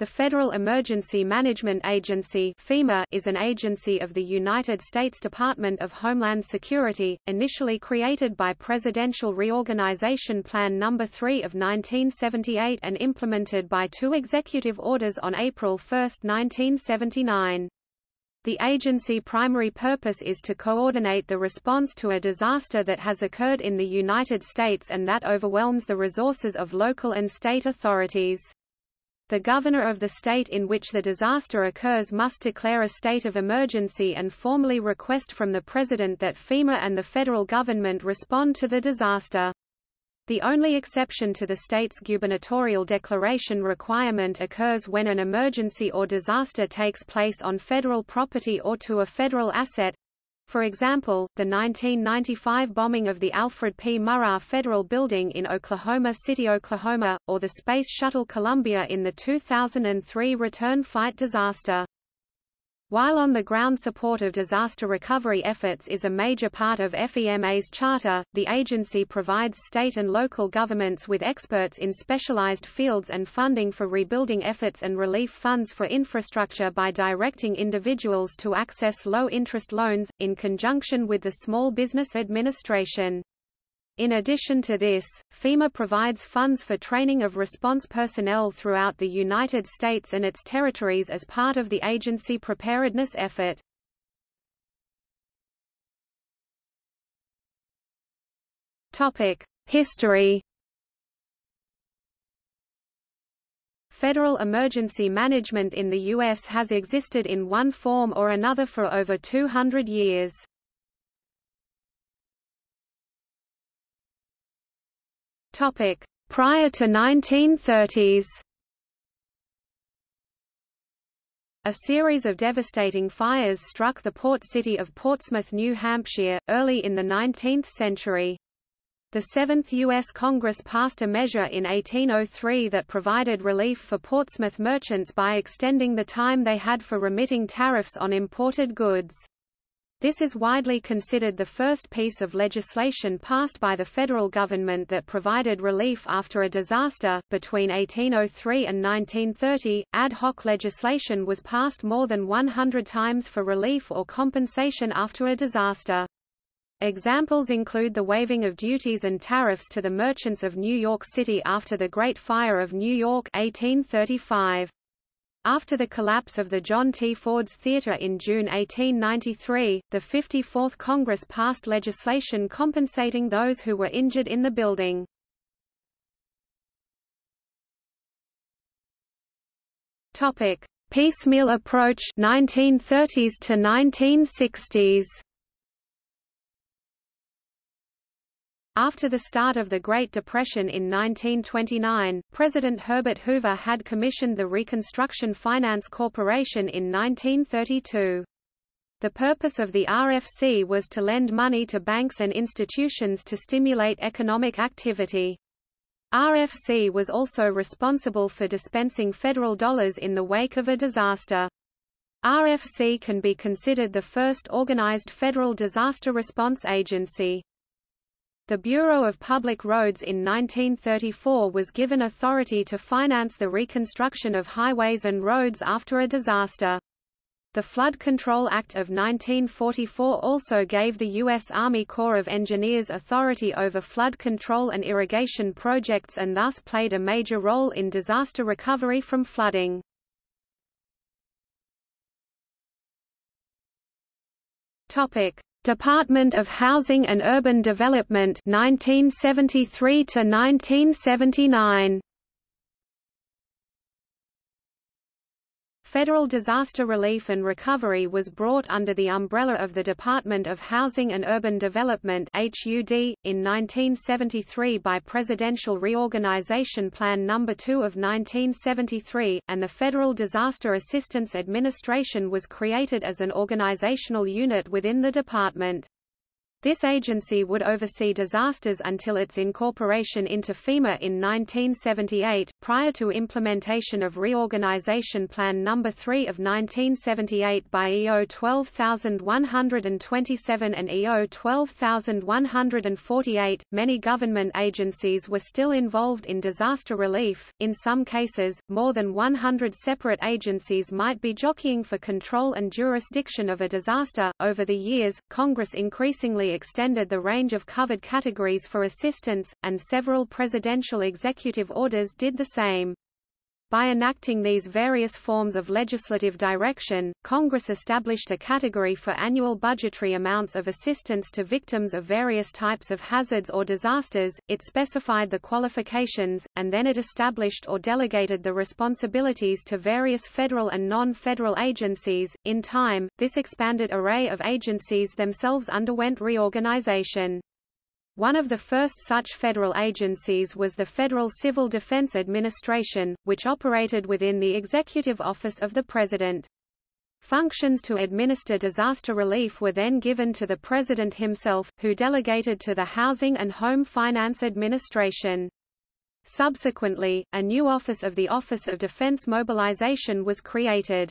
The Federal Emergency Management Agency FEMA is an agency of the United States Department of Homeland Security, initially created by Presidential Reorganization Plan No. 3 of 1978 and implemented by two executive orders on April 1, 1979. The agency primary purpose is to coordinate the response to a disaster that has occurred in the United States and that overwhelms the resources of local and state authorities. The governor of the state in which the disaster occurs must declare a state of emergency and formally request from the president that FEMA and the federal government respond to the disaster. The only exception to the state's gubernatorial declaration requirement occurs when an emergency or disaster takes place on federal property or to a federal asset, for example, the 1995 bombing of the Alfred P. Murrah Federal Building in Oklahoma City, Oklahoma, or the Space Shuttle Columbia in the 2003 return flight disaster. While on-the-ground support of disaster recovery efforts is a major part of FEMA's charter, the agency provides state and local governments with experts in specialized fields and funding for rebuilding efforts and relief funds for infrastructure by directing individuals to access low-interest loans, in conjunction with the Small Business Administration. In addition to this, FEMA provides funds for training of response personnel throughout the United States and its territories as part of the agency preparedness effort. History Federal emergency management in the U.S. has existed in one form or another for over 200 years. Topic: Prior to 1930s. A series of devastating fires struck the port city of Portsmouth, New Hampshire, early in the 19th century. The Seventh U.S. Congress passed a measure in 1803 that provided relief for Portsmouth merchants by extending the time they had for remitting tariffs on imported goods. This is widely considered the first piece of legislation passed by the federal government that provided relief after a disaster. Between 1803 and 1930, ad hoc legislation was passed more than 100 times for relief or compensation after a disaster. Examples include the waiving of duties and tariffs to the merchants of New York City after the Great Fire of New York 1835. After the collapse of the John T. Ford's Theatre in June 1893, the 54th Congress passed legislation compensating those who were injured in the building. Topic: Piecemeal approach 1930s to 1960s. After the start of the Great Depression in 1929, President Herbert Hoover had commissioned the Reconstruction Finance Corporation in 1932. The purpose of the RFC was to lend money to banks and institutions to stimulate economic activity. RFC was also responsible for dispensing federal dollars in the wake of a disaster. RFC can be considered the first organized federal disaster response agency. The Bureau of Public Roads in 1934 was given authority to finance the reconstruction of highways and roads after a disaster. The Flood Control Act of 1944 also gave the U.S. Army Corps of Engineers authority over flood control and irrigation projects and thus played a major role in disaster recovery from flooding. Topic: Department of Housing and Urban Development 1973 to 1979 Federal disaster relief and recovery was brought under the umbrella of the Department of Housing and Urban Development (HUD) in 1973 by Presidential Reorganization Plan No. 2 of 1973, and the Federal Disaster Assistance Administration was created as an organizational unit within the department. This agency would oversee disasters until its incorporation into FEMA in 1978, prior to implementation of Reorganization Plan No. 3 of 1978 by EO 12127 and EO 12148. Many government agencies were still involved in disaster relief. In some cases, more than 100 separate agencies might be jockeying for control and jurisdiction of a disaster. Over the years, Congress increasingly extended the range of covered categories for assistance, and several presidential executive orders did the same. By enacting these various forms of legislative direction, Congress established a category for annual budgetary amounts of assistance to victims of various types of hazards or disasters, it specified the qualifications, and then it established or delegated the responsibilities to various federal and non-federal agencies. In time, this expanded array of agencies themselves underwent reorganization. One of the first such federal agencies was the Federal Civil Defense Administration, which operated within the Executive Office of the President. Functions to administer disaster relief were then given to the President himself, who delegated to the Housing and Home Finance Administration. Subsequently, a new office of the Office of Defense Mobilization was created.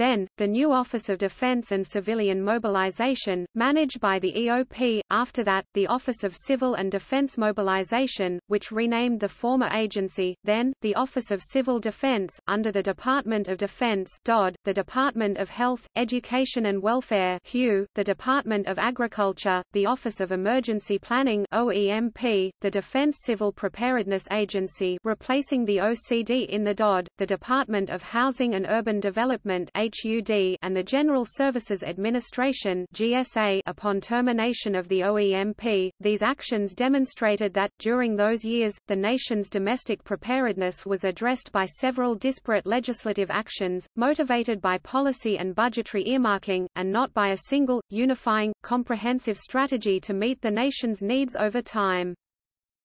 Then, the new Office of Defense and Civilian Mobilization, managed by the EOP, after that, the Office of Civil and Defense Mobilization, which renamed the former agency, then, the Office of Civil Defense, under the Department of Defense DOD, the Department of Health, Education and Welfare HUE, the Department of Agriculture, the Office of Emergency Planning OEMP, the Defense Civil Preparedness Agency replacing the OCD in the DOD, the Department of Housing and Urban Development HUD and the General Services Administration GSA upon termination of the OEMP. These actions demonstrated that, during those years, the nation's domestic preparedness was addressed by several disparate legislative actions, motivated by policy and budgetary earmarking, and not by a single, unifying, comprehensive strategy to meet the nation's needs over time.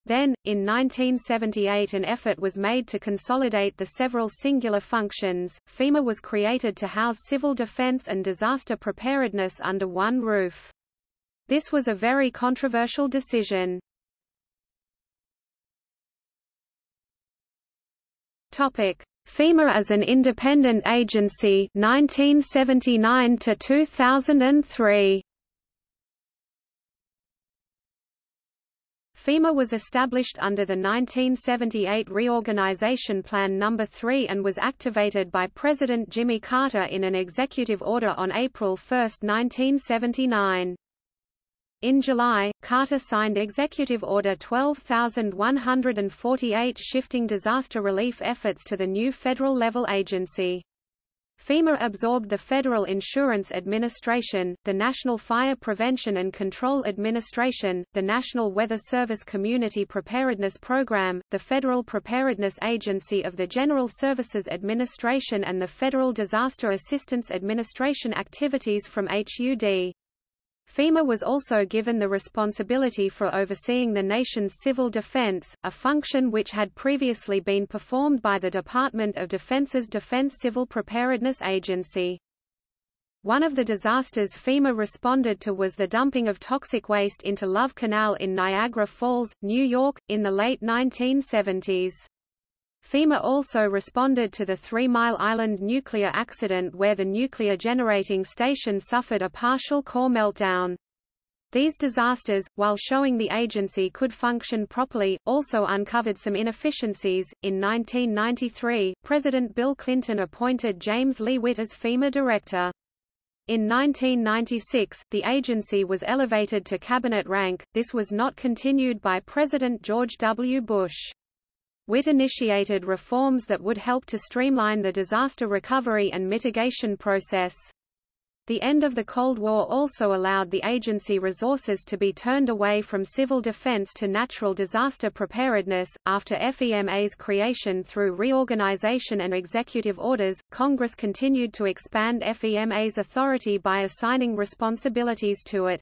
Then, in 1978 an effort was made to consolidate the several singular functions. FEMA was created to house civil defense and disaster preparedness under one roof. This was a very controversial decision. Topic: FEMA as an independent agency 1979 to 2003. FEMA was established under the 1978 Reorganization Plan No. 3 and was activated by President Jimmy Carter in an executive order on April 1, 1979. In July, Carter signed Executive Order 12148 shifting disaster relief efforts to the new federal-level agency. FEMA absorbed the Federal Insurance Administration, the National Fire Prevention and Control Administration, the National Weather Service Community Preparedness Program, the Federal Preparedness Agency of the General Services Administration and the Federal Disaster Assistance Administration activities from HUD. FEMA was also given the responsibility for overseeing the nation's civil defense, a function which had previously been performed by the Department of Defense's Defense Civil Preparedness Agency. One of the disasters FEMA responded to was the dumping of toxic waste into Love Canal in Niagara Falls, New York, in the late 1970s. FEMA also responded to the Three Mile Island nuclear accident where the nuclear generating station suffered a partial core meltdown. These disasters, while showing the agency could function properly, also uncovered some inefficiencies. In 1993, President Bill Clinton appointed James Lee Witt as FEMA director. In 1996, the agency was elevated to cabinet rank, this was not continued by President George W. Bush. Witt initiated reforms that would help to streamline the disaster recovery and mitigation process. The end of the Cold War also allowed the agency resources to be turned away from civil defense to natural disaster preparedness. After FEMA's creation through reorganization and executive orders, Congress continued to expand FEMA's authority by assigning responsibilities to it.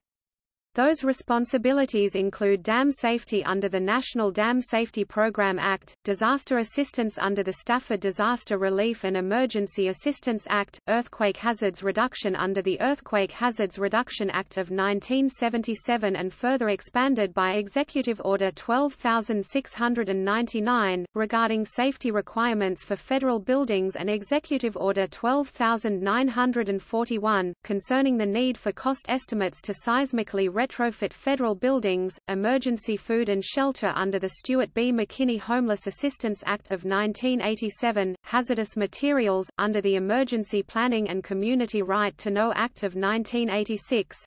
Those responsibilities include dam safety under the National Dam Safety Program Act, disaster assistance under the Stafford Disaster Relief and Emergency Assistance Act, earthquake hazards reduction under the Earthquake Hazards Reduction Act of 1977 and further expanded by Executive Order 12699, regarding safety requirements for federal buildings and Executive Order 12941, concerning the need for cost estimates to seismically retrofit federal buildings, emergency food and shelter under the Stewart B. McKinney Homeless Assistance Act of 1987, hazardous materials, under the Emergency Planning and Community Right to Know Act of 1986,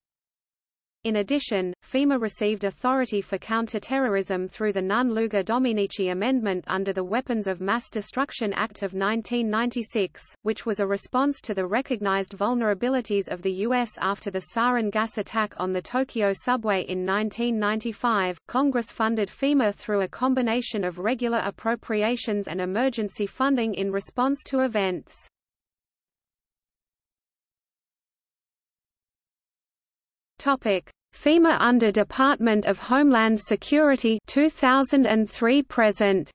in addition, FEMA received authority for counterterrorism through the Nunn Lugar Domenici Amendment under the Weapons of Mass Destruction Act of 1996, which was a response to the recognized vulnerabilities of the U.S. after the sarin gas attack on the Tokyo subway in 1995. Congress funded FEMA through a combination of regular appropriations and emergency funding in response to events. Topic: FEMA under Department of Homeland Security 2003 present.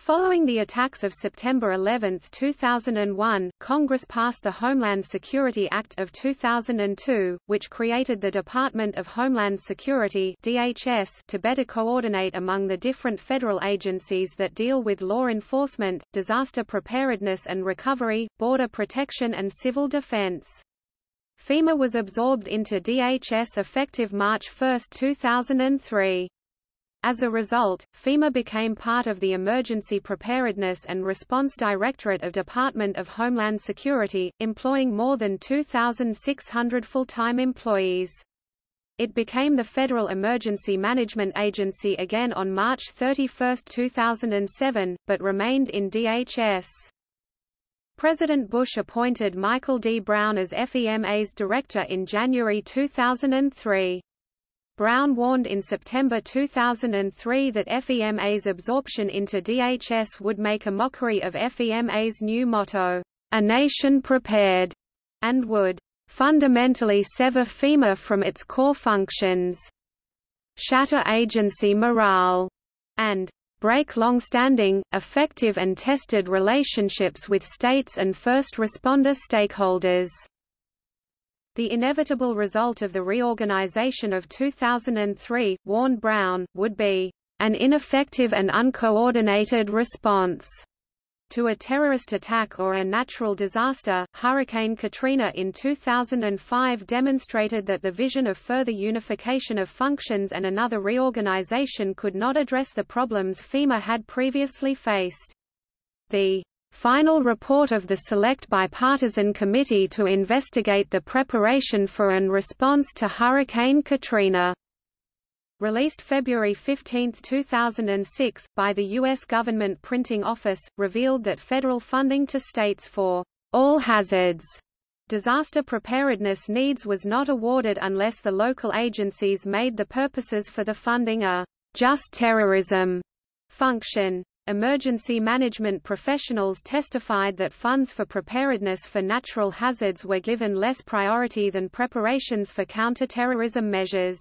Following the attacks of September 11, 2001, Congress passed the Homeland Security Act of 2002, which created the Department of Homeland Security DHS to better coordinate among the different federal agencies that deal with law enforcement, disaster preparedness and recovery, border protection and civil defense. FEMA was absorbed into DHS effective March 1, 2003. As a result, FEMA became part of the Emergency Preparedness and Response Directorate of Department of Homeland Security, employing more than 2,600 full-time employees. It became the Federal Emergency Management Agency again on March 31, 2007, but remained in DHS. President Bush appointed Michael D. Brown as FEMA's director in January 2003. Brown warned in September 2003 that FEMA's absorption into DHS would make a mockery of FEMA's new motto, A Nation Prepared, and would fundamentally sever FEMA from its core functions, shatter agency morale, and break long-standing, effective and tested relationships with states and first responder stakeholders. The inevitable result of the reorganization of 2003, warned Brown, would be an ineffective and uncoordinated response to a terrorist attack or a natural disaster. Hurricane Katrina in 2005 demonstrated that the vision of further unification of functions and another reorganization could not address the problems FEMA had previously faced. The final report of the Select Bipartisan Committee to investigate the preparation for and response to Hurricane Katrina released February 15, 2006, by the U.S. Government Printing Office, revealed that federal funding to states for all hazards disaster preparedness needs was not awarded unless the local agencies made the purposes for the funding a just terrorism function. Emergency management professionals testified that funds for preparedness for natural hazards were given less priority than preparations for counterterrorism measures.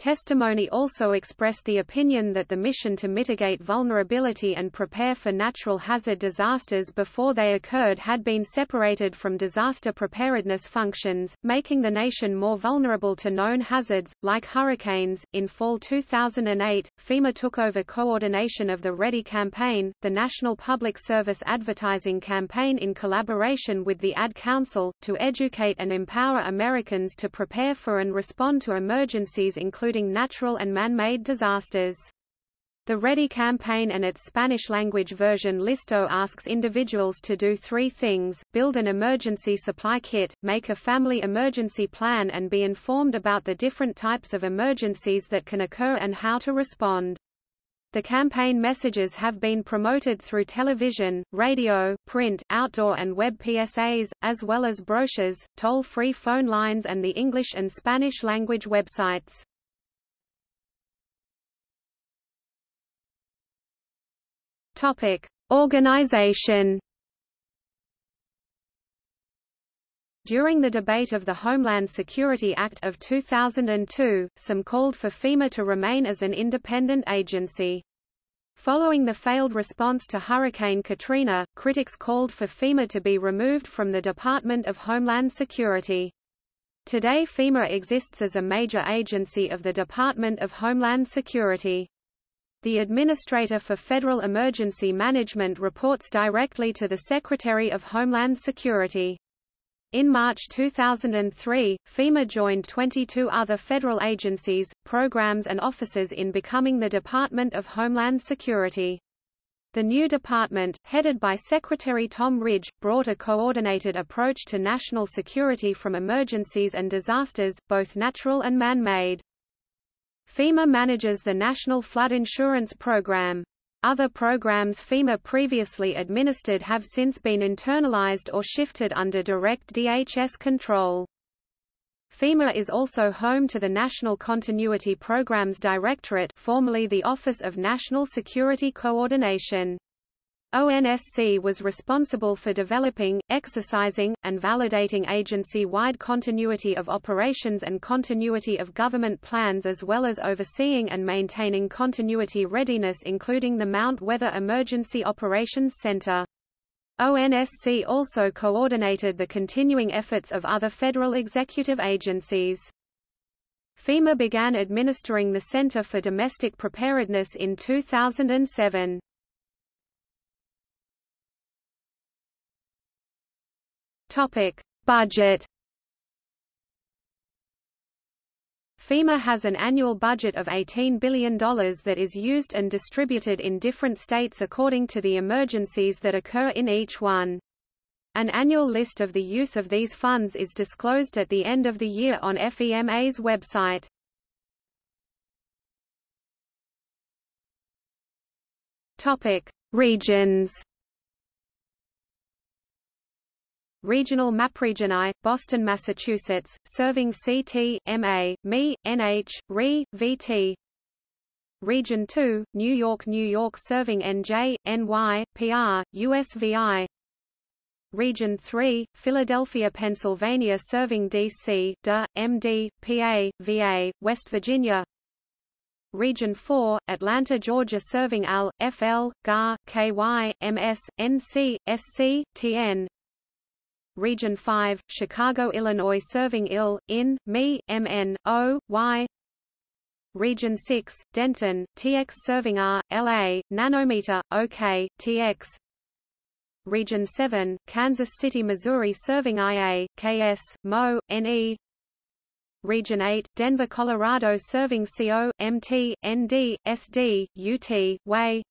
Testimony also expressed the opinion that the mission to mitigate vulnerability and prepare for natural hazard disasters before they occurred had been separated from disaster preparedness functions, making the nation more vulnerable to known hazards, like hurricanes. In fall 2008, FEMA took over coordination of the READY campaign, the National Public Service Advertising Campaign in collaboration with the Ad Council, to educate and empower Americans to prepare for and respond to emergencies including including natural and man-made disasters. The READY campaign and its Spanish-language version Listo asks individuals to do three things, build an emergency supply kit, make a family emergency plan and be informed about the different types of emergencies that can occur and how to respond. The campaign messages have been promoted through television, radio, print, outdoor and web PSAs, as well as brochures, toll-free phone lines and the English and Spanish language websites. Topic: Organization. During the debate of the Homeland Security Act of 2002, some called for FEMA to remain as an independent agency. Following the failed response to Hurricane Katrina, critics called for FEMA to be removed from the Department of Homeland Security. Today FEMA exists as a major agency of the Department of Homeland Security. The Administrator for Federal Emergency Management reports directly to the Secretary of Homeland Security. In March 2003, FEMA joined 22 other federal agencies, programs and offices in becoming the Department of Homeland Security. The new department, headed by Secretary Tom Ridge, brought a coordinated approach to national security from emergencies and disasters, both natural and man-made. FEMA manages the National Flood Insurance Program. Other programs FEMA previously administered have since been internalized or shifted under direct DHS control. FEMA is also home to the National Continuity Programs Directorate formerly the Office of National Security Coordination. ONSC was responsible for developing, exercising, and validating agency-wide continuity of operations and continuity of government plans as well as overseeing and maintaining continuity readiness including the Mount Weather Emergency Operations Center. ONSC also coordinated the continuing efforts of other federal executive agencies. FEMA began administering the Center for Domestic Preparedness in 2007. Topic: Budget. FEMA has an annual budget of $18 billion that is used and distributed in different states according to the emergencies that occur in each one. An annual list of the use of these funds is disclosed at the end of the year on FEMA's website. Topic: Regions. Regional Region I, Boston, Massachusetts, serving CT, MA, ME, NH, RE, VT. Region 2, New York, New York, serving NJ, NY, PR, USVI. Region 3, Philadelphia, Pennsylvania, serving DC, DA, MD, PA, VA, West Virginia. Region 4, Atlanta, Georgia, serving AL, FL, GAR, KY, MS, NC, SC, TN. Region 5, Chicago, Illinois serving IL, IN, ME, MN, O, Y. Region 6, Denton, TX serving R, LA, Nanometer, OK, TX. Region 7, Kansas City, Missouri serving IA, KS, MO, NE. Region 8, Denver, Colorado serving CO, MT, ND, SD, UT, WAY.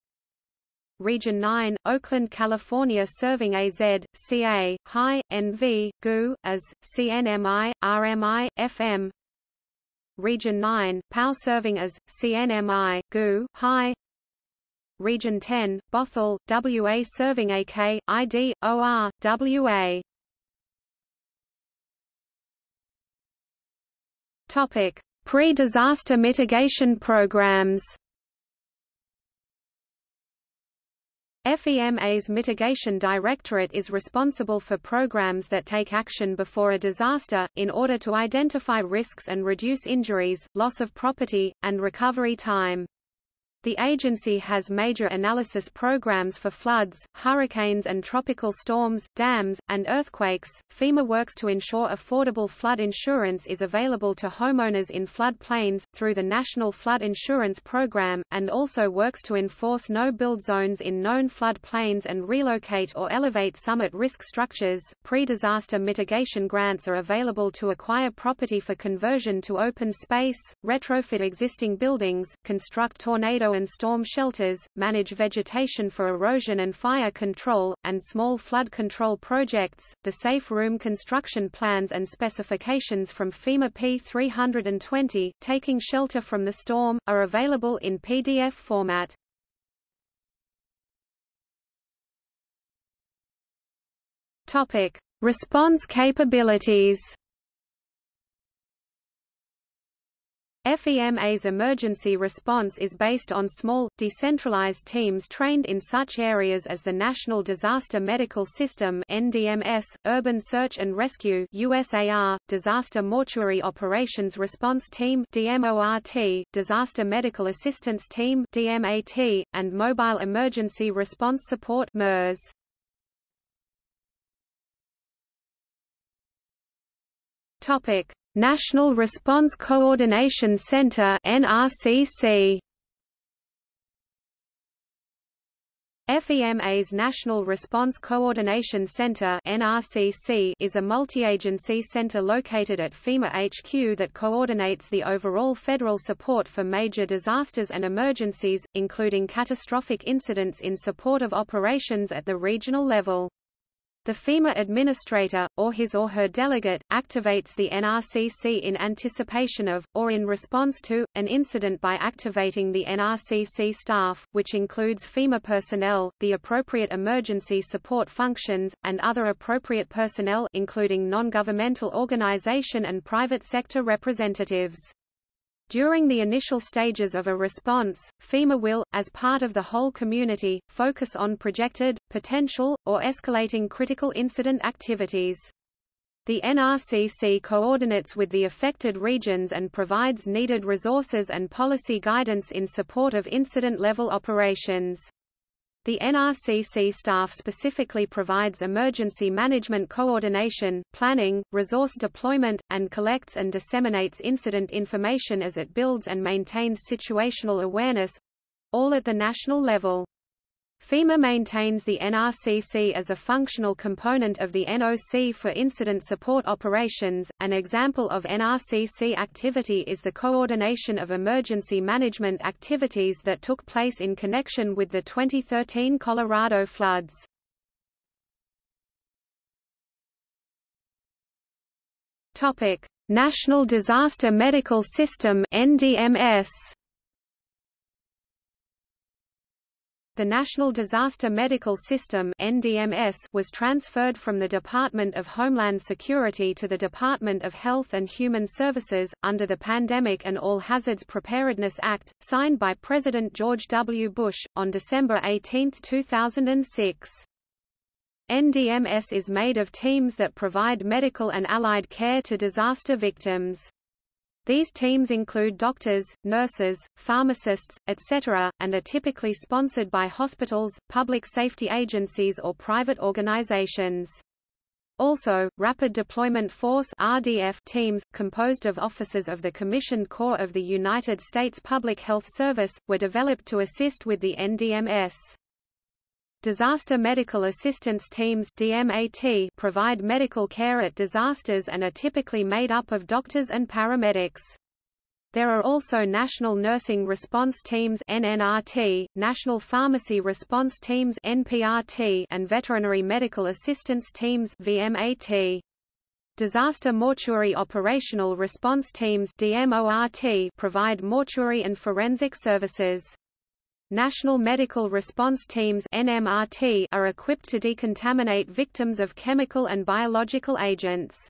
Region 9, Oakland, California serving AZ, CA, HI, NV, GU, AS, CNMI, RMI, FM. Region 9, POW serving as, CNMI, GU, HI. Region 10, Bothell, WA serving AK, ID, OR, WA. Topic: Pre-disaster mitigation programs. FEMA's Mitigation Directorate is responsible for programs that take action before a disaster, in order to identify risks and reduce injuries, loss of property, and recovery time. The agency has major analysis programs for floods, hurricanes and tropical storms, dams, and earthquakes. FEMA works to ensure affordable flood insurance is available to homeowners in flood plains, through the National Flood Insurance Program, and also works to enforce no-build zones in known flood plains and relocate or elevate some at-risk structures. Pre-disaster mitigation grants are available to acquire property for conversion to open space, retrofit existing buildings, construct tornado and storm shelters, manage vegetation for erosion and fire control, and small flood control projects. The safe room construction plans and specifications from FEMA P320, Taking Shelter from the Storm, are available in PDF format. Topic: Response capabilities. FEMA's emergency response is based on small, decentralized teams trained in such areas as the National Disaster Medical System NDMS, Urban Search and Rescue USAR, Disaster Mortuary Operations Response Team DMORT, Disaster Medical Assistance Team DMAT, and Mobile Emergency Response Support MERS. Topic: National Response Coordination Center NRCC FEMA's National Response Coordination Center NRCC is a multi-agency center located at FEMA HQ that coordinates the overall federal support for major disasters and emergencies, including catastrophic incidents in support of operations at the regional level. The FEMA administrator, or his or her delegate, activates the NRCC in anticipation of, or in response to, an incident by activating the NRCC staff, which includes FEMA personnel, the appropriate emergency support functions, and other appropriate personnel including non-governmental organization and private sector representatives. During the initial stages of a response, FEMA will, as part of the whole community, focus on projected, potential, or escalating critical incident activities. The NRCC coordinates with the affected regions and provides needed resources and policy guidance in support of incident-level operations. The NRCC staff specifically provides emergency management coordination, planning, resource deployment, and collects and disseminates incident information as it builds and maintains situational awareness—all at the national level. FEMA maintains the NRCC as a functional component of the NOC for incident support operations. An example of NRCC activity is the coordination of emergency management activities that took place in connection with the 2013 Colorado floods. Topic: National Disaster Medical System (NDMS). The National Disaster Medical System (NDMS) was transferred from the Department of Homeland Security to the Department of Health and Human Services under the Pandemic and All Hazards Preparedness Act, signed by President George W. Bush on December 18, 2006. NDMS is made of teams that provide medical and allied care to disaster victims. These teams include doctors, nurses, pharmacists, etc., and are typically sponsored by hospitals, public safety agencies or private organizations. Also, Rapid Deployment Force RDF teams, composed of officers of the Commissioned Corps of the United States Public Health Service, were developed to assist with the NDMS. Disaster Medical Assistance Teams DMAT provide medical care at disasters and are typically made up of doctors and paramedics. There are also National Nursing Response Teams NNRT, National Pharmacy Response Teams NPRT, and Veterinary Medical Assistance Teams VMAT. Disaster Mortuary Operational Response Teams DMORT provide mortuary and forensic services. National Medical Response Teams NMRT are equipped to decontaminate victims of chemical and biological agents.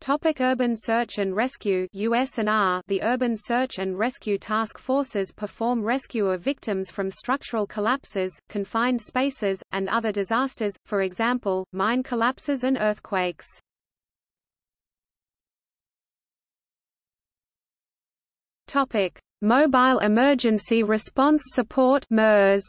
Topic urban search and rescue USNR The Urban Search and Rescue Task Forces perform rescue of victims from structural collapses, confined spaces, and other disasters, for example, mine collapses and earthquakes. Topic: Mobile Emergency Response Support MERS.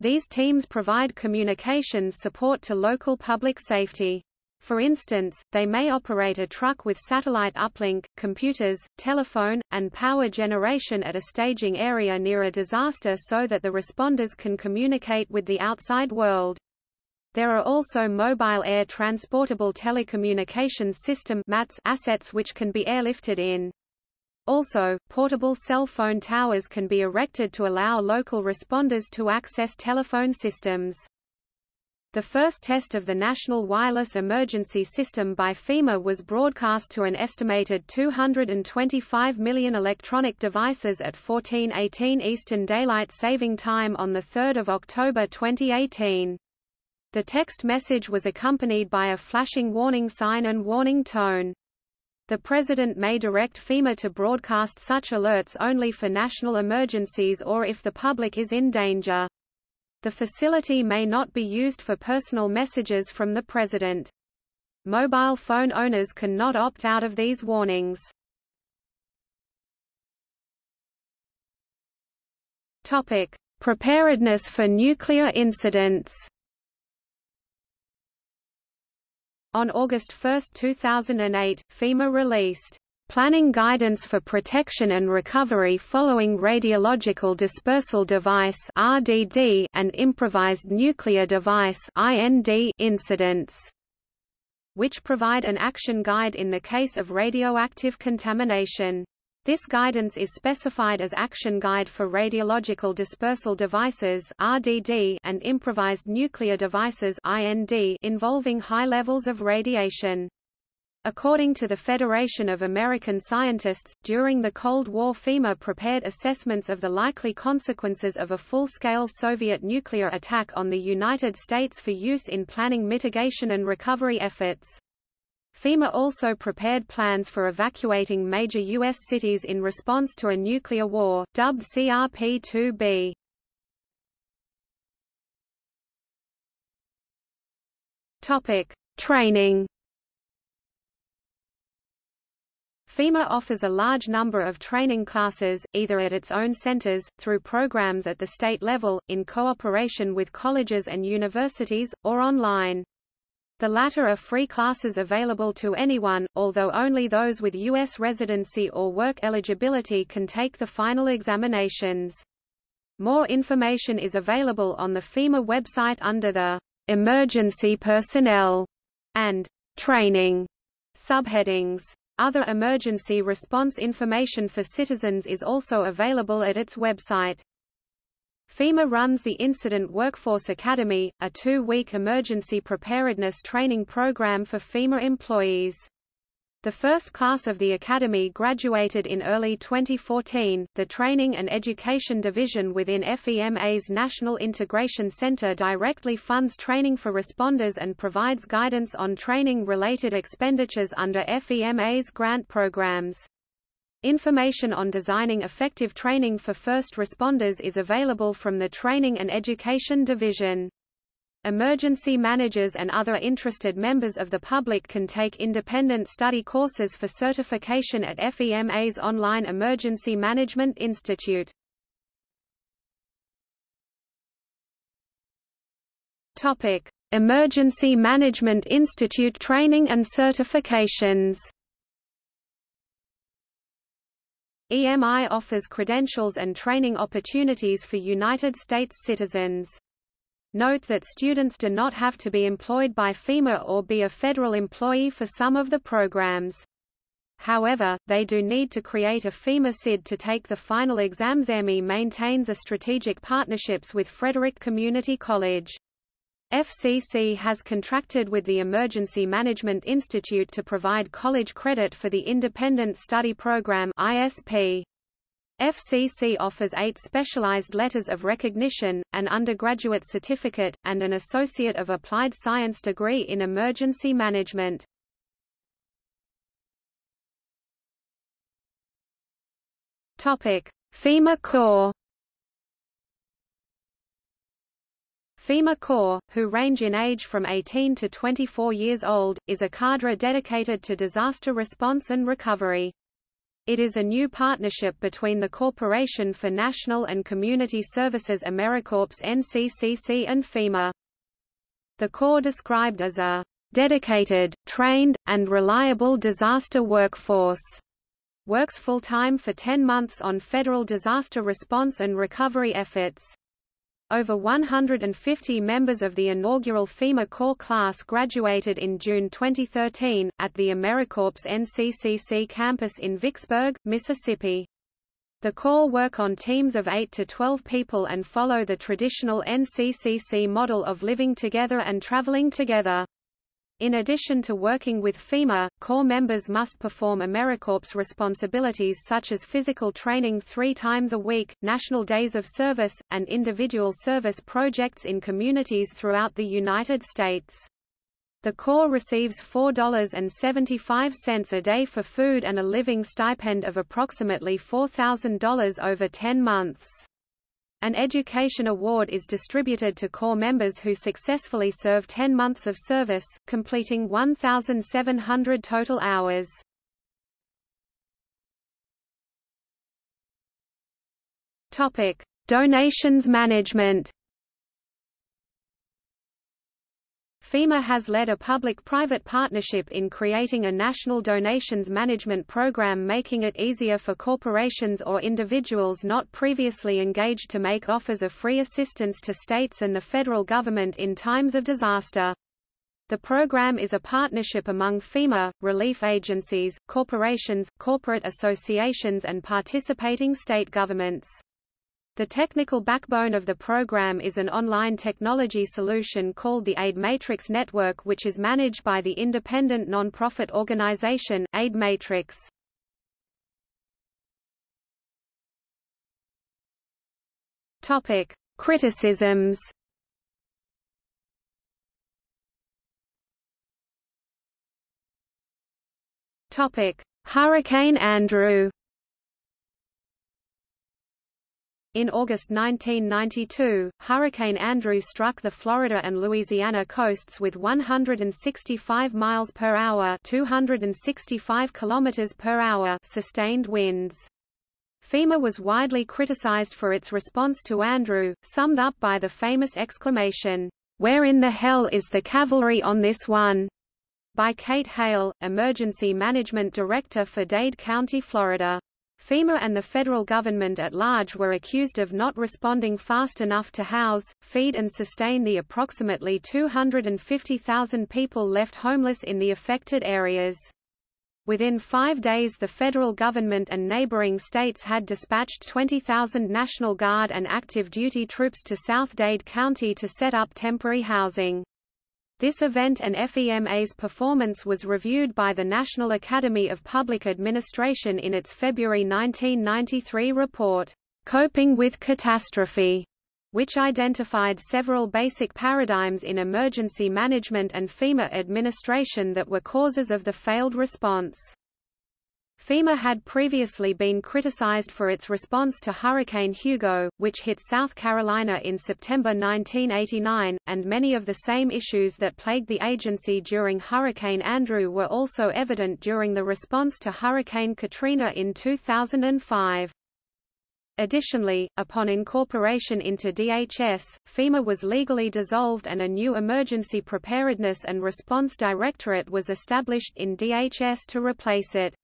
These teams provide communications support to local public safety. For instance, they may operate a truck with satellite uplink, computers, telephone, and power generation at a staging area near a disaster so that the responders can communicate with the outside world. There are also mobile air transportable telecommunications system assets which can be airlifted in. Also, portable cell phone towers can be erected to allow local responders to access telephone systems. The first test of the National Wireless Emergency System by FEMA was broadcast to an estimated 225 million electronic devices at 1418 Eastern Daylight Saving Time on 3 October 2018. The text message was accompanied by a flashing warning sign and warning tone. The President may direct FEMA to broadcast such alerts only for national emergencies or if the public is in danger. The facility may not be used for personal messages from the President. Mobile phone owners cannot opt out of these warnings. Topic: Preparedness for nuclear incidents. On August 1, 2008, FEMA released Planning Guidance for Protection and Recovery Following Radiological Dispersal Device (RDD) and Improvised Nuclear Device (IND) incidents, which provide an action guide in the case of radioactive contamination. This guidance is specified as Action Guide for Radiological Dispersal Devices (RDD) and Improvised Nuclear Devices (IND) involving high levels of radiation. According to the Federation of American Scientists, during the Cold War FEMA prepared assessments of the likely consequences of a full-scale Soviet nuclear attack on the United States for use in planning mitigation and recovery efforts. FEMA also prepared plans for evacuating major U.S. cities in response to a nuclear war, dubbed CRP-2B. Topic: Training. FEMA offers a large number of training classes, either at its own centers, through programs at the state level, in cooperation with colleges and universities, or online. The latter are free classes available to anyone, although only those with U.S. residency or work eligibility can take the final examinations. More information is available on the FEMA website under the Emergency Personnel and Training subheadings. Other emergency response information for citizens is also available at its website. FEMA runs the Incident Workforce Academy, a two-week emergency preparedness training program for FEMA employees. The first class of the Academy graduated in early 2014. The Training and Education Division within FEMA's National Integration Center directly funds training for responders and provides guidance on training related expenditures under FEMA's grant programs. Information on designing effective training for first responders is available from the Training and Education Division. Emergency managers and other interested members of the public can take independent study courses for certification at FEMA's online Emergency Management Institute. Topic: Emergency Management Institute training and certifications. EMI offers credentials and training opportunities for United States citizens. Note that students do not have to be employed by FEMA or be a federal employee for some of the programs. However, they do need to create a FEMA SID to take the final exams. EMI maintains a strategic partnerships with Frederick Community College. FCC has contracted with the Emergency Management Institute to provide college credit for the Independent Study Program ISP. FCC offers eight specialized letters of recognition, an undergraduate certificate, and an Associate of Applied Science degree in Emergency Management. Topic FEMA Corps FEMA Corps, who range in age from 18 to 24 years old, is a cadre dedicated to disaster response and recovery. It is a new partnership between the Corporation for National and Community Services AmeriCorps NCCC and FEMA. The Corps described as a dedicated, trained, and reliable disaster workforce works full-time for 10 months on federal disaster response and recovery efforts. Over 150 members of the inaugural FEMA Corps class graduated in June 2013, at the AmeriCorps NCCC campus in Vicksburg, Mississippi. The Corps work on teams of 8 to 12 people and follow the traditional NCCC model of living together and traveling together. In addition to working with FEMA, Corps members must perform AmeriCorps responsibilities such as physical training three times a week, national days of service, and individual service projects in communities throughout the United States. The Corps receives $4.75 a day for food and a living stipend of approximately $4,000 over 10 months. An education award is distributed to Corps members who successfully serve 10 months of service, completing 1,700 total hours. Topic: Donations management. FEMA has led a public-private partnership in creating a national donations management program making it easier for corporations or individuals not previously engaged to make offers of free assistance to states and the federal government in times of disaster. The program is a partnership among FEMA, relief agencies, corporations, corporate associations and participating state governments. The technical backbone of the program is an online technology solution called the Aid Matrix Network which is managed by the independent non-profit organization, Aid Matrix. Criticisms. Hurricane Andrew In August 1992, Hurricane Andrew struck the Florida and Louisiana coasts with 165 miles per hour, 265 kilometers per hour sustained winds. FEMA was widely criticized for its response to Andrew, summed up by the famous exclamation, "Where in the hell is the cavalry on this one?" by Kate Hale, Emergency Management Director for Dade County, Florida. FEMA and the federal government at large were accused of not responding fast enough to house, feed and sustain the approximately 250,000 people left homeless in the affected areas. Within five days the federal government and neighboring states had dispatched 20,000 National Guard and active duty troops to South Dade County to set up temporary housing. This event and FEMA's performance was reviewed by the National Academy of Public Administration in its February 1993 report, Coping with Catastrophe, which identified several basic paradigms in emergency management and FEMA administration that were causes of the failed response. FEMA had previously been criticized for its response to Hurricane Hugo, which hit South Carolina in September 1989, and many of the same issues that plagued the agency during Hurricane Andrew were also evident during the response to Hurricane Katrina in 2005. Additionally, upon incorporation into DHS, FEMA was legally dissolved and a new Emergency Preparedness and Response Directorate was established in DHS to replace it.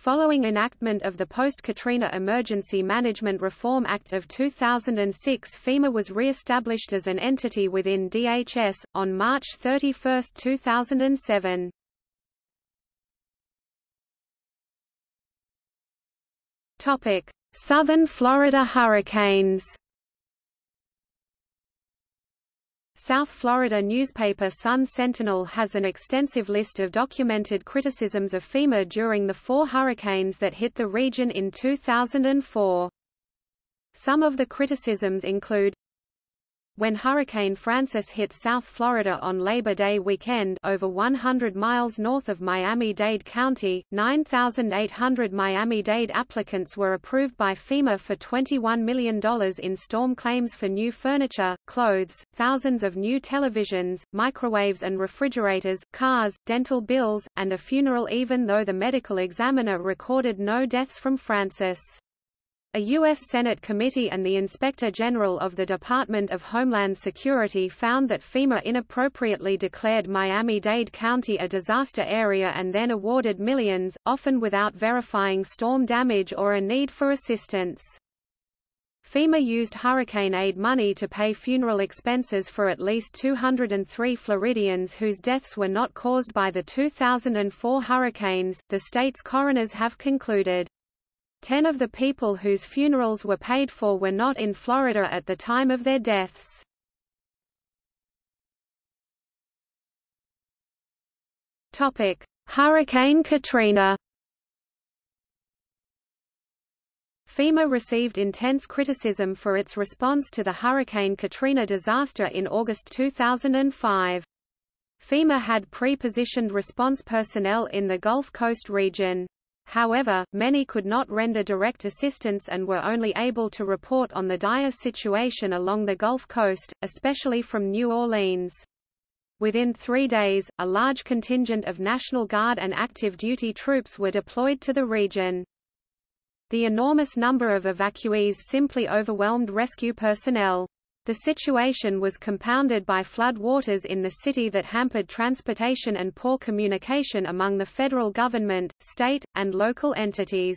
Following enactment of the post-Katrina Emergency Management Reform Act of 2006 FEMA was re-established as an entity within DHS, on March 31, 2007. Southern Florida hurricanes South Florida newspaper Sun Sentinel has an extensive list of documented criticisms of FEMA during the four hurricanes that hit the region in 2004. Some of the criticisms include when Hurricane Frances hit South Florida on Labor Day weekend over 100 miles north of Miami-Dade County, 9,800 Miami-Dade applicants were approved by FEMA for $21 million in storm claims for new furniture, clothes, thousands of new televisions, microwaves and refrigerators, cars, dental bills, and a funeral even though the medical examiner recorded no deaths from Frances. A U.S. Senate committee and the Inspector General of the Department of Homeland Security found that FEMA inappropriately declared Miami-Dade County a disaster area and then awarded millions, often without verifying storm damage or a need for assistance. FEMA used hurricane aid money to pay funeral expenses for at least 203 Floridians whose deaths were not caused by the 2004 hurricanes, the state's coroners have concluded. Ten of the people whose funerals were paid for were not in Florida at the time of their deaths. Hurricane Katrina. FEMA received intense criticism for its response to the Hurricane Katrina disaster in August 2005. FEMA had pre-positioned response personnel in the Gulf Coast region. However, many could not render direct assistance and were only able to report on the dire situation along the Gulf Coast, especially from New Orleans. Within three days, a large contingent of National Guard and active duty troops were deployed to the region. The enormous number of evacuees simply overwhelmed rescue personnel. The situation was compounded by flood waters in the city that hampered transportation and poor communication among the federal government, state, and local entities.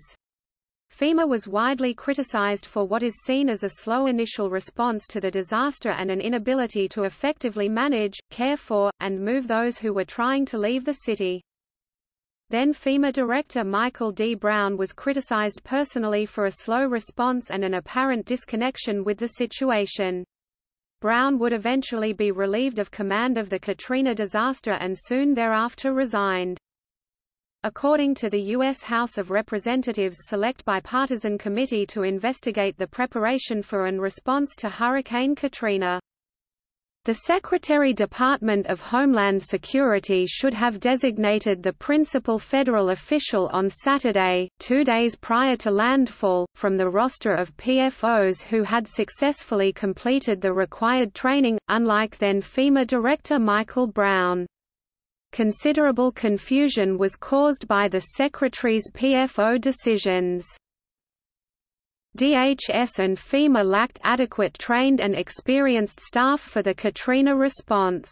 FEMA was widely criticized for what is seen as a slow initial response to the disaster and an inability to effectively manage, care for, and move those who were trying to leave the city. Then FEMA Director Michael D. Brown was criticized personally for a slow response and an apparent disconnection with the situation. Brown would eventually be relieved of command of the Katrina disaster and soon thereafter resigned. According to the U.S. House of Representatives Select Bipartisan Committee to investigate the preparation for and response to Hurricane Katrina the Secretary Department of Homeland Security should have designated the principal federal official on Saturday, two days prior to landfall, from the roster of PFOs who had successfully completed the required training, unlike then FEMA Director Michael Brown. Considerable confusion was caused by the Secretary's PFO decisions. DHS and FEMA lacked adequate trained and experienced staff for the Katrina response.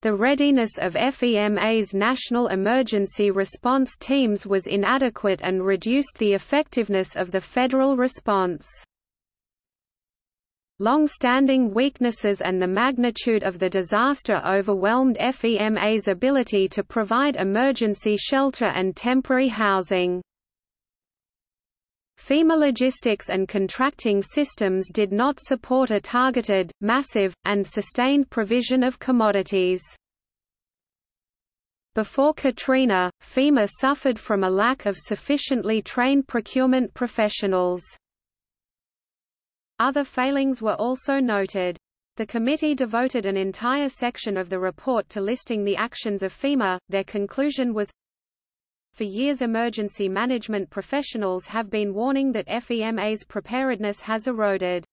The readiness of FEMA's national emergency response teams was inadequate and reduced the effectiveness of the federal response. Long-standing weaknesses and the magnitude of the disaster overwhelmed FEMA's ability to provide emergency shelter and temporary housing. FEMA logistics and contracting systems did not support a targeted, massive, and sustained provision of commodities. Before Katrina, FEMA suffered from a lack of sufficiently trained procurement professionals. Other failings were also noted. The committee devoted an entire section of the report to listing the actions of FEMA. Their conclusion was for years emergency management professionals have been warning that FEMA's preparedness has eroded.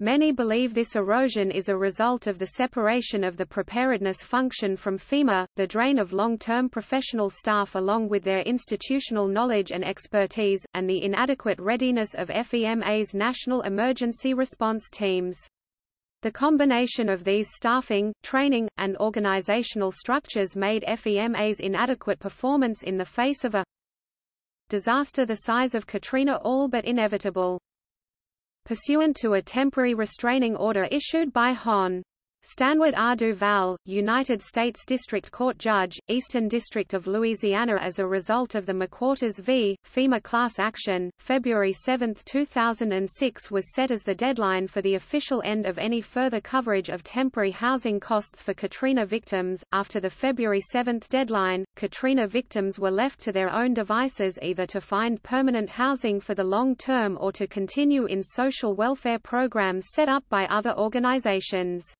Many believe this erosion is a result of the separation of the preparedness function from FEMA, the drain of long-term professional staff along with their institutional knowledge and expertise, and the inadequate readiness of FEMA's national emergency response teams. The combination of these staffing, training, and organizational structures made FEMA's inadequate performance in the face of a disaster the size of Katrina all but inevitable. Pursuant to a temporary restraining order issued by Hon. Stanwood R. Duval, United States District Court Judge, Eastern District of Louisiana as a result of the McQuarters v. FEMA class action, February 7, 2006 was set as the deadline for the official end of any further coverage of temporary housing costs for Katrina victims. After the February 7 deadline, Katrina victims were left to their own devices either to find permanent housing for the long term or to continue in social welfare programs set up by other organizations.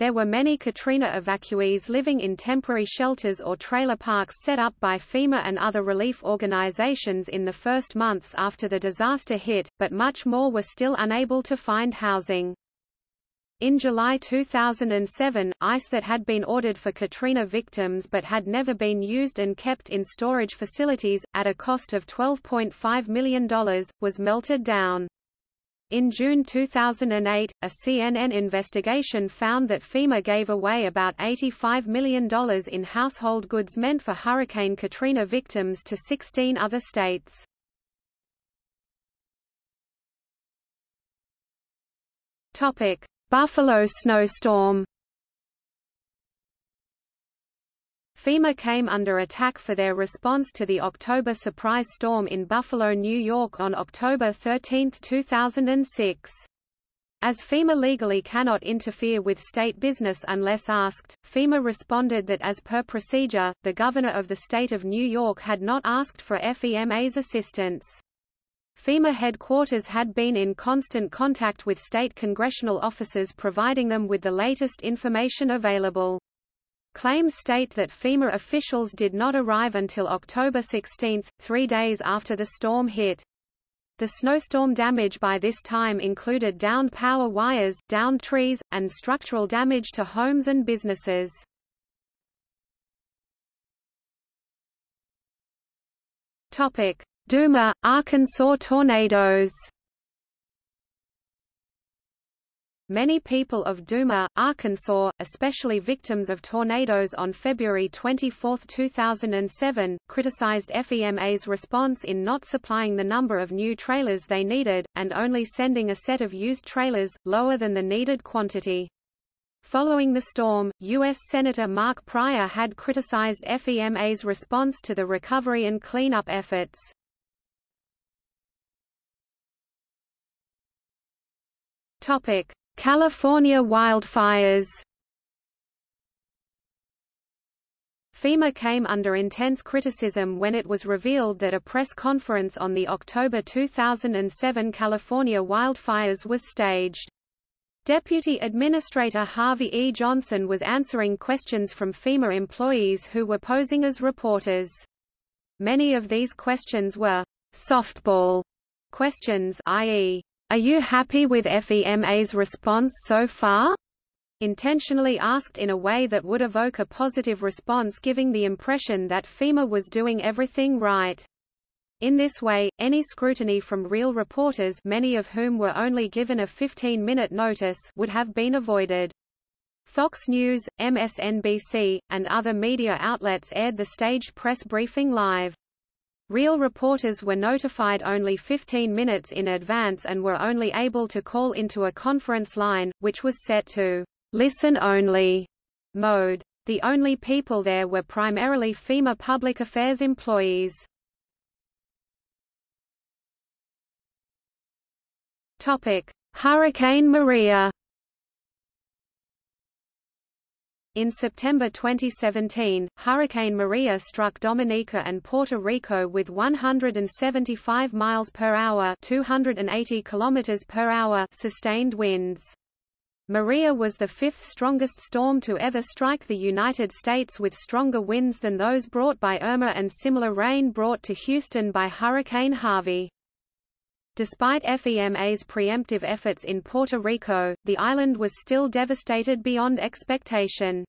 There were many Katrina evacuees living in temporary shelters or trailer parks set up by FEMA and other relief organizations in the first months after the disaster hit, but much more were still unable to find housing. In July 2007, ice that had been ordered for Katrina victims but had never been used and kept in storage facilities, at a cost of $12.5 million, was melted down. In June 2008, a CNN investigation found that FEMA gave away about $85 million in household goods meant for Hurricane Katrina victims to 16 other states. Buffalo snowstorm FEMA came under attack for their response to the October surprise storm in Buffalo, New York on October 13, 2006. As FEMA legally cannot interfere with state business unless asked, FEMA responded that as per procedure, the governor of the state of New York had not asked for FEMA's assistance. FEMA headquarters had been in constant contact with state congressional offices providing them with the latest information available. Claims state that FEMA officials did not arrive until October 16, three days after the storm hit. The snowstorm damage by this time included downed power wires, downed trees, and structural damage to homes and businesses. Topic: Duma, Arkansas tornadoes. Many people of Duma, Arkansas, especially victims of tornadoes on February 24, 2007, criticized FEMA's response in not supplying the number of new trailers they needed, and only sending a set of used trailers, lower than the needed quantity. Following the storm, U.S. Senator Mark Pryor had criticized FEMA's response to the recovery and cleanup efforts. Topic: California wildfires FEMA came under intense criticism when it was revealed that a press conference on the October 2007 California wildfires was staged. Deputy Administrator Harvey E. Johnson was answering questions from FEMA employees who were posing as reporters. Many of these questions were softball questions i.e., are you happy with FEMA's response so far? Intentionally asked in a way that would evoke a positive response giving the impression that FEMA was doing everything right. In this way, any scrutiny from real reporters many of whom were only given a 15-minute notice would have been avoided. Fox News, MSNBC, and other media outlets aired the staged press briefing live. Real reporters were notified only 15 minutes in advance and were only able to call into a conference line, which was set to listen only mode. The only people there were primarily FEMA public affairs employees. Topic: Hurricane Maria In September 2017, Hurricane Maria struck Dominica and Puerto Rico with 175 miles per hour, 280 kilometers per hour sustained winds. Maria was the fifth strongest storm to ever strike the United States with stronger winds than those brought by Irma and similar rain brought to Houston by Hurricane Harvey. Despite FEMA's preemptive efforts in Puerto Rico, the island was still devastated beyond expectation.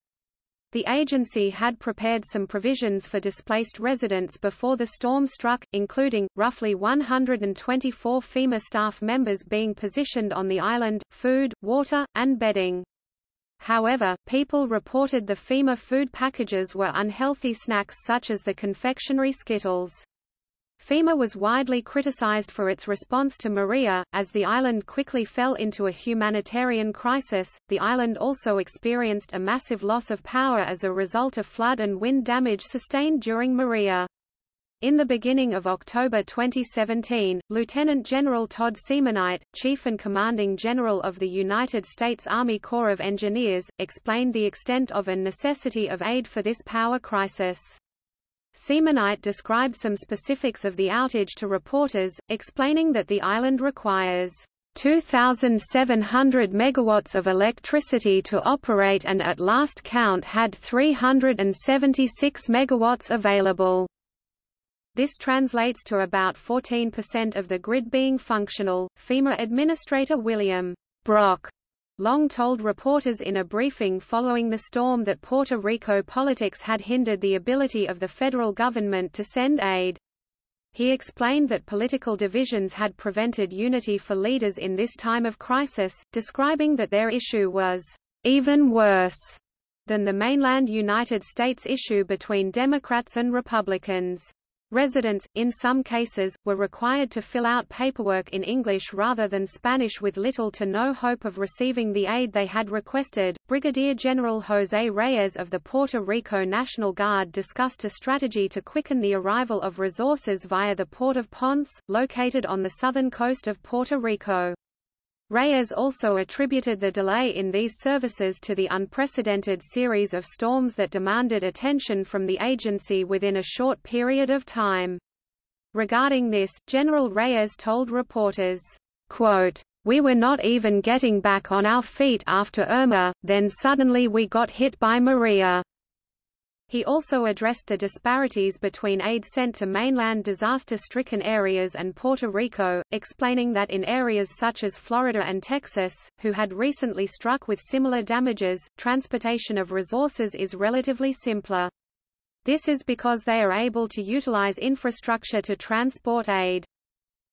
The agency had prepared some provisions for displaced residents before the storm struck, including, roughly 124 FEMA staff members being positioned on the island, food, water, and bedding. However, people reported the FEMA food packages were unhealthy snacks such as the confectionery Skittles. FEMA was widely criticized for its response to Maria, as the island quickly fell into a humanitarian crisis. The island also experienced a massive loss of power as a result of flood and wind damage sustained during Maria. In the beginning of October 2017, Lieutenant General Todd Semonite, Chief and Commanding General of the United States Army Corps of Engineers, explained the extent of and necessity of aid for this power crisis. Semonite described some specifics of the outage to reporters, explaining that the island requires 2,700 megawatts of electricity to operate and at last count had 376 megawatts available. This translates to about 14% of the grid being functional. FEMA Administrator William Brock Long told reporters in a briefing following the storm that Puerto Rico politics had hindered the ability of the federal government to send aid. He explained that political divisions had prevented unity for leaders in this time of crisis, describing that their issue was even worse than the mainland United States issue between Democrats and Republicans. Residents, in some cases, were required to fill out paperwork in English rather than Spanish with little to no hope of receiving the aid they had requested. Brigadier General José Reyes of the Puerto Rico National Guard discussed a strategy to quicken the arrival of resources via the port of Ponce, located on the southern coast of Puerto Rico. Reyes also attributed the delay in these services to the unprecedented series of storms that demanded attention from the agency within a short period of time. Regarding this, General Reyes told reporters, quote, We were not even getting back on our feet after Irma, then suddenly we got hit by Maria. He also addressed the disparities between aid sent to mainland disaster-stricken areas and Puerto Rico, explaining that in areas such as Florida and Texas, who had recently struck with similar damages, transportation of resources is relatively simpler. This is because they are able to utilize infrastructure to transport aid.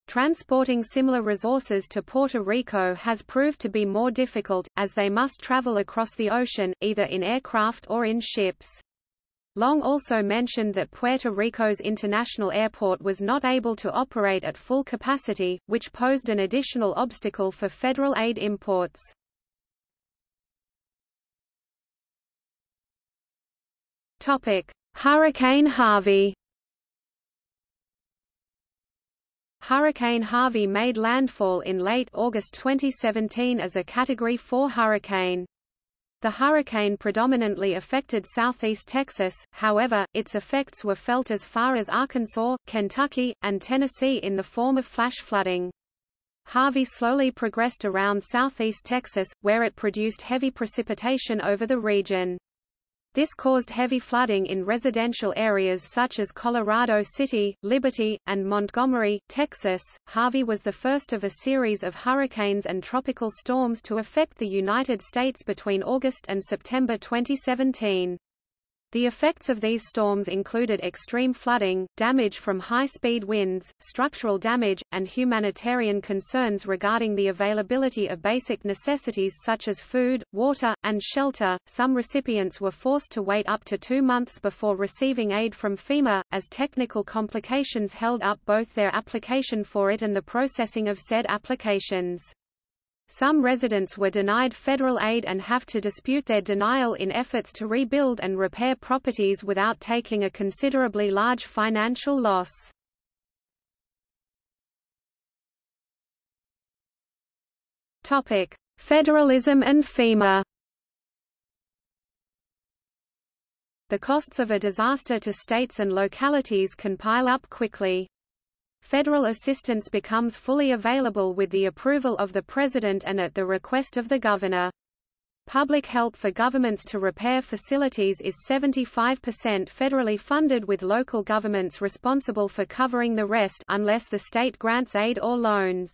Transporting similar resources to Puerto Rico has proved to be more difficult, as they must travel across the ocean, either in aircraft or in ships. Long also mentioned that Puerto Rico's international airport was not able to operate at full capacity, which posed an additional obstacle for federal aid imports. Topic: Hurricane Harvey. Hurricane Harvey made landfall in late August 2017 as a Category 4 hurricane. The hurricane predominantly affected southeast Texas, however, its effects were felt as far as Arkansas, Kentucky, and Tennessee in the form of flash flooding. Harvey slowly progressed around southeast Texas, where it produced heavy precipitation over the region. This caused heavy flooding in residential areas such as Colorado City, Liberty, and Montgomery, Texas. Harvey was the first of a series of hurricanes and tropical storms to affect the United States between August and September 2017. The effects of these storms included extreme flooding, damage from high-speed winds, structural damage, and humanitarian concerns regarding the availability of basic necessities such as food, water, and shelter. Some recipients were forced to wait up to two months before receiving aid from FEMA, as technical complications held up both their application for it and the processing of said applications. Some residents were denied federal aid and have to dispute their denial in efforts to rebuild and repair properties without taking a considerably large financial loss. Topic: Federalism and FEMA. The costs of a disaster to states and localities can pile up quickly. Federal assistance becomes fully available with the approval of the President and at the request of the Governor. Public help for governments to repair facilities is 75% federally funded with local governments responsible for covering the rest unless the state grants aid or loans.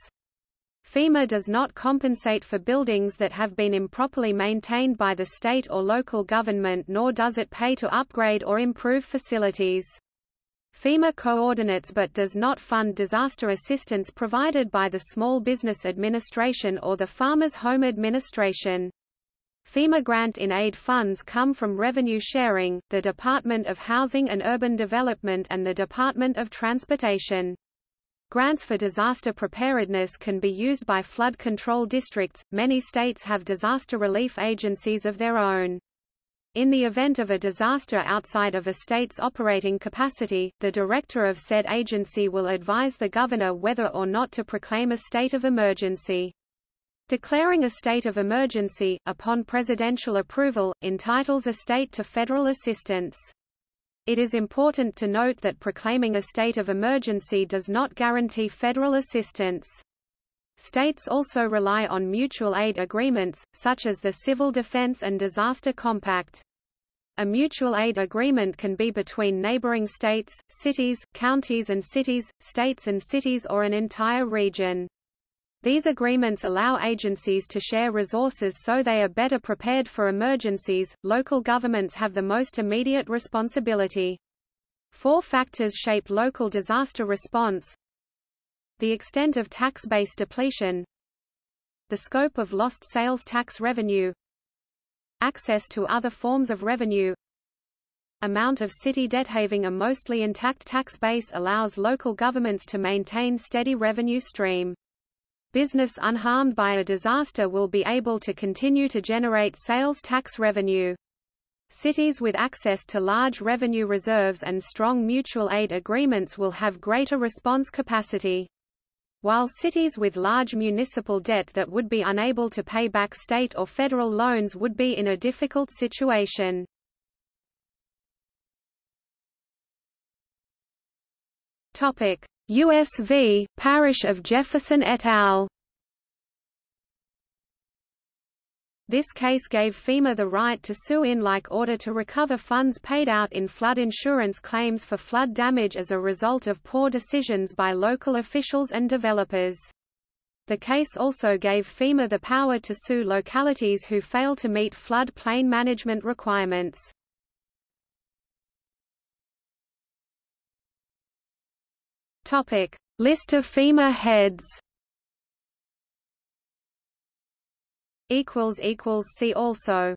FEMA does not compensate for buildings that have been improperly maintained by the state or local government nor does it pay to upgrade or improve facilities. FEMA coordinates but does not fund disaster assistance provided by the Small Business Administration or the Farmers Home Administration. FEMA grant-in-aid funds come from revenue sharing, the Department of Housing and Urban Development and the Department of Transportation. Grants for disaster preparedness can be used by flood control districts. Many states have disaster relief agencies of their own. In the event of a disaster outside of a state's operating capacity, the director of said agency will advise the governor whether or not to proclaim a state of emergency. Declaring a state of emergency, upon presidential approval, entitles a state to federal assistance. It is important to note that proclaiming a state of emergency does not guarantee federal assistance. States also rely on mutual aid agreements, such as the Civil Defense and Disaster Compact. A mutual aid agreement can be between neighboring states, cities, counties and cities, states and cities or an entire region. These agreements allow agencies to share resources so they are better prepared for emergencies. Local governments have the most immediate responsibility. Four factors shape local disaster response the extent of tax base depletion the scope of lost sales tax revenue access to other forms of revenue amount of city debt having a mostly intact tax base allows local governments to maintain steady revenue stream. Business unharmed by a disaster will be able to continue to generate sales tax revenue. Cities with access to large revenue reserves and strong mutual aid agreements will have greater response capacity. While cities with large municipal debt that would be unable to pay back state or federal loans would be in a difficult situation. USV, Parish of Jefferson et al. This case gave FEMA the right to sue in like order to recover funds paid out in flood insurance claims for flood damage as a result of poor decisions by local officials and developers. The case also gave FEMA the power to sue localities who fail to meet flood plain management requirements. List of FEMA heads See also